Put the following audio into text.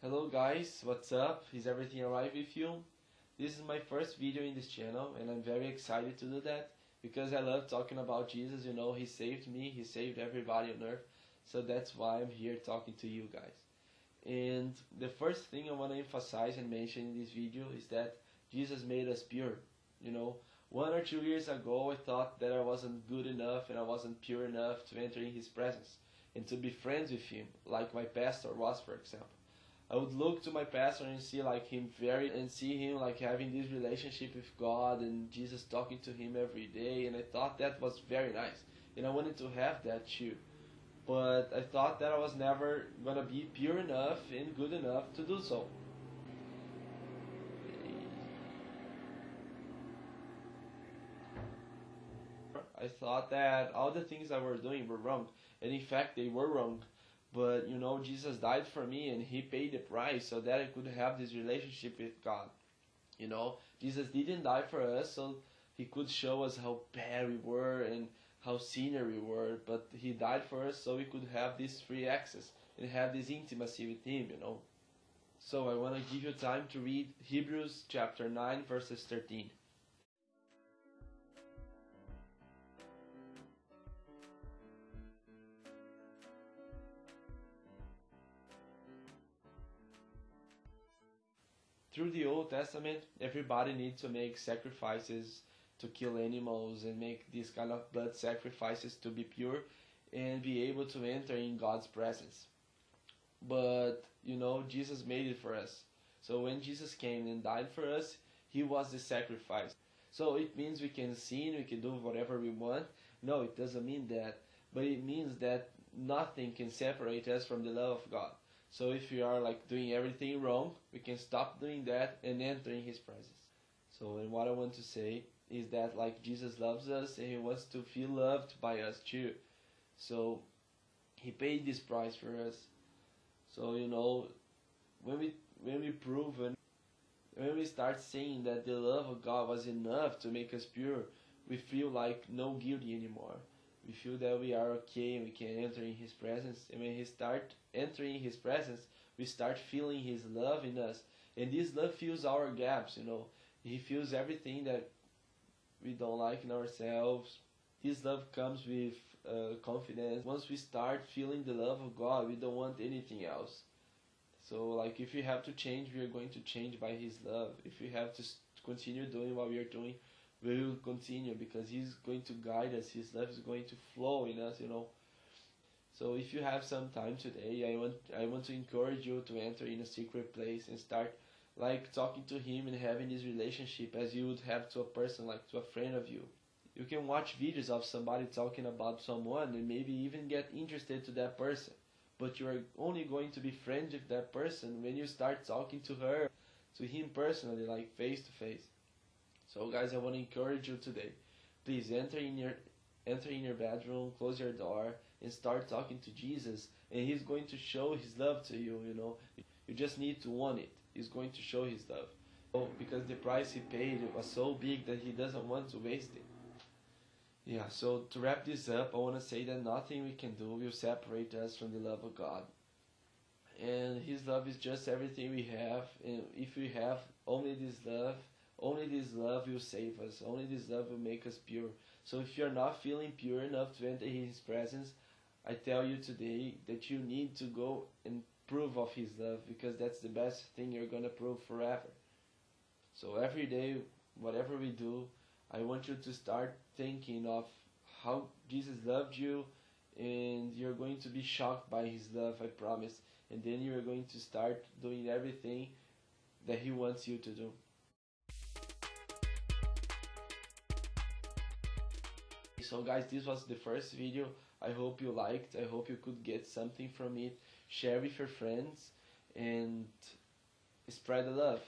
Hello guys, what's up? Is everything alright with you? This is my first video in this channel and I'm very excited to do that because I love talking about Jesus, you know, he saved me, he saved everybody on earth. So that's why I'm here talking to you guys. And the first thing I want to emphasize and mention in this video is that Jesus made us pure. You know, one or two years ago I thought that I wasn't good enough and I wasn't pure enough to enter in his presence and to be friends with him, like my pastor was for example. I would look to my pastor and see like him very and see him like having this relationship with God and Jesus talking to him every day and I thought that was very nice. And I wanted to have that too. But I thought that I was never gonna be pure enough and good enough to do so. I thought that all the things I were doing were wrong. And in fact they were wrong but you know, Jesus died for me and he paid the price so that I could have this relationship with God. You know, Jesus didn't die for us so he could show us how bad we were and how sinner we were, but he died for us so we could have this free access and have this intimacy with him, you know. So I want to give you time to read Hebrews chapter 9 verses 13. Through the Old Testament, everybody needs to make sacrifices to kill animals and make these kind of blood sacrifices to be pure and be able to enter in God's presence. But, you know, Jesus made it for us. So when Jesus came and died for us, he was the sacrifice. So it means we can sin, we can do whatever we want. No, it doesn't mean that. But it means that nothing can separate us from the love of God. So if we are like doing everything wrong, we can stop doing that and enter in His presence. So and what I want to say is that like Jesus loves us and He wants to feel loved by us too. So He paid this price for us. So you know, when we when we prove and when we start saying that the love of God was enough to make us pure, we feel like no guilty anymore we feel that we are okay and we can enter in his presence. And when he start entering his presence we start feeling his love in us. And this love fills our gaps you know. He fills everything that we don't like in ourselves. His love comes with uh, confidence. Once we start feeling the love of god we don't want anything else. So like if we have to change we are going to change by his love. If we have to continue doing what we are doing we will continue because he's going to guide us his love is going to flow in us you know. So if you have some time today i want i want to encourage you to enter in a secret place and start like talking to him and having this relationship as you would have to a person like to a friend of you. You can watch videos of somebody talking about someone and maybe even get interested to that person but you are only going to be friends with that person when you start talking to her to him personally like face to face so guys, I want to encourage you today. Please enter in your enter in your bedroom, close your door, and start talking to Jesus. And He's going to show His love to you. You know, you just need to want it. He's going to show His love. Oh, because the price He paid was so big that He doesn't want to waste it. Yeah. So to wrap this up, I want to say that nothing we can do will separate us from the love of God. And His love is just everything we have. And if we have only this love only this love will save us. Only this love will make us pure. So if you're not feeling pure enough to enter His presence, I tell you today that you need to go and prove of His love because that's the best thing you're gonna prove forever. So every day, whatever we do, I want you to start thinking of how Jesus loved you and you're going to be shocked by his love, I promise. And then you're going to start doing everything that he wants you to do. So guys this was the first video. I hope you liked. I hope you could get something from it. Share with your friends and spread the love